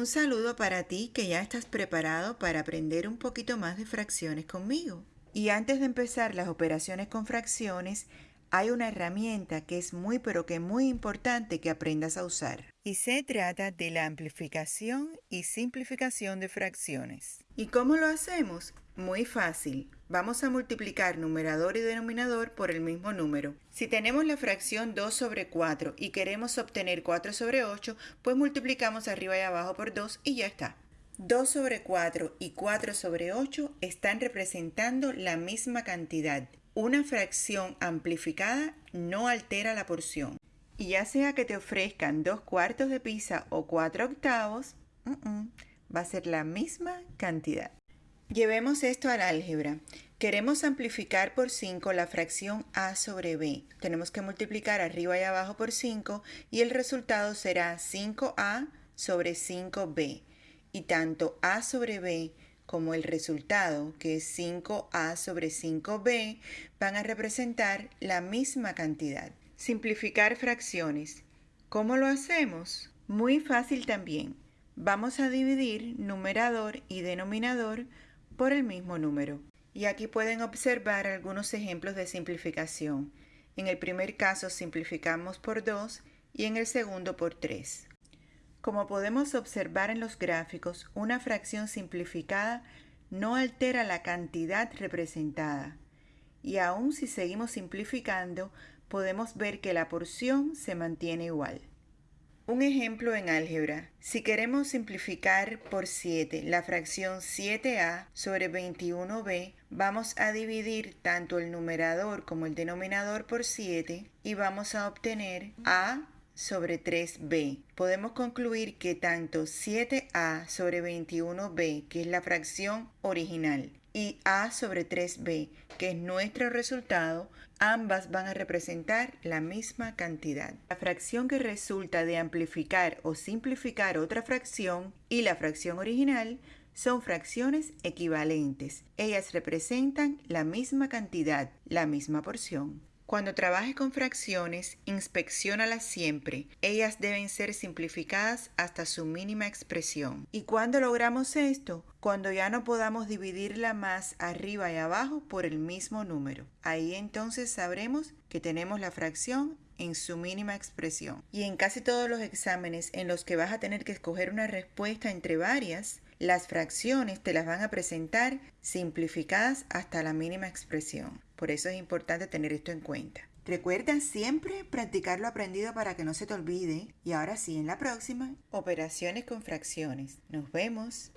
Un saludo para ti que ya estás preparado para aprender un poquito más de fracciones conmigo. Y antes de empezar las operaciones con fracciones, hay una herramienta que es muy pero que muy importante que aprendas a usar. Y se trata de la amplificación y simplificación de fracciones. ¿Y cómo lo hacemos? Muy fácil. Vamos a multiplicar numerador y denominador por el mismo número. Si tenemos la fracción 2 sobre 4 y queremos obtener 4 sobre 8, pues multiplicamos arriba y abajo por 2 y ya está. 2 sobre 4 y 4 sobre 8 están representando la misma cantidad. Una fracción amplificada no altera la porción. Y ya sea que te ofrezcan 2 cuartos de pizza o 4 octavos, va a ser la misma cantidad. Llevemos esto al álgebra. Queremos amplificar por 5 la fracción a sobre b. Tenemos que multiplicar arriba y abajo por 5 y el resultado será 5a sobre 5b. Y tanto a sobre b como el resultado, que es 5a sobre 5b, van a representar la misma cantidad. Simplificar fracciones. ¿Cómo lo hacemos? Muy fácil también. Vamos a dividir numerador y denominador por el mismo número. Y aquí pueden observar algunos ejemplos de simplificación. En el primer caso simplificamos por 2 y en el segundo por 3. Como podemos observar en los gráficos, una fracción simplificada no altera la cantidad representada. Y aun si seguimos simplificando, podemos ver que la porción se mantiene igual. Un ejemplo en álgebra. Si queremos simplificar por 7 la fracción 7a sobre 21b, vamos a dividir tanto el numerador como el denominador por 7 y vamos a obtener a sobre 3b. Podemos concluir que tanto 7a sobre 21b, que es la fracción original, y a sobre 3b, que es nuestro resultado, ambas van a representar la misma cantidad. La fracción que resulta de amplificar o simplificar otra fracción y la fracción original son fracciones equivalentes. Ellas representan la misma cantidad, la misma porción. Cuando trabajes con fracciones, inspeccionalas siempre. Ellas deben ser simplificadas hasta su mínima expresión. ¿Y cuándo logramos esto? Cuando ya no podamos dividirla más arriba y abajo por el mismo número. Ahí entonces sabremos que tenemos la fracción en su mínima expresión. Y en casi todos los exámenes en los que vas a tener que escoger una respuesta entre varias, las fracciones te las van a presentar simplificadas hasta la mínima expresión. Por eso es importante tener esto en cuenta. Recuerda siempre practicar lo aprendido para que no se te olvide. Y ahora sí, en la próxima, operaciones con fracciones. Nos vemos.